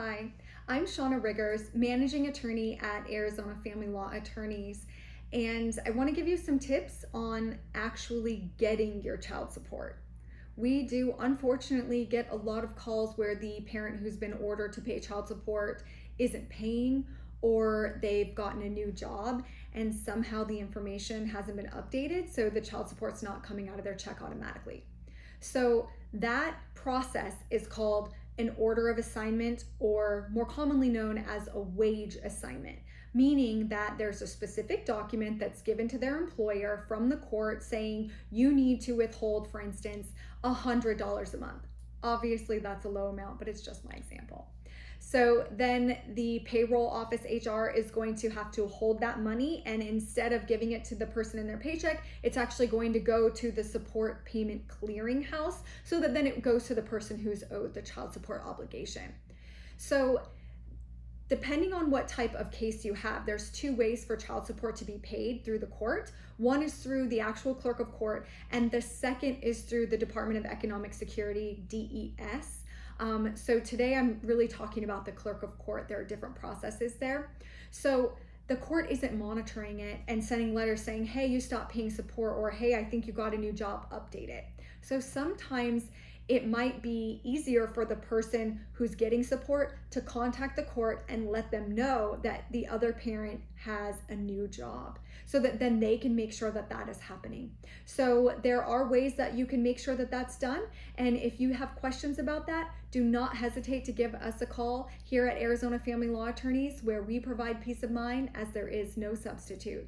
Hi, I'm Shauna Riggers, managing attorney at Arizona Family Law Attorneys, and I want to give you some tips on actually getting your child support. We do unfortunately get a lot of calls where the parent who's been ordered to pay child support isn't paying or they've gotten a new job and somehow the information hasn't been updated so the child support's not coming out of their check automatically. So that process is called an order of assignment or more commonly known as a wage assignment, meaning that there's a specific document that's given to their employer from the court saying you need to withhold, for instance, $100 a month. Obviously, that's a low amount, but it's just my example. So then the payroll office HR is going to have to hold that money and instead of giving it to the person in their paycheck, it's actually going to go to the support payment clearinghouse so that then it goes to the person who's owed the child support obligation. So depending on what type of case you have, there's two ways for child support to be paid through the court. One is through the actual clerk of court, and the second is through the Department of Economic Security, DES. Um, so today I'm really talking about the clerk of court. There are different processes there. So the court isn't monitoring it and sending letters saying, hey, you stopped paying support, or hey, I think you got a new job, update it. So sometimes it might be easier for the person who's getting support to contact the court and let them know that the other parent has a new job so that then they can make sure that that is happening. So there are ways that you can make sure that that's done. And if you have questions about that, do not hesitate to give us a call here at Arizona Family Law Attorneys where we provide peace of mind as there is no substitute.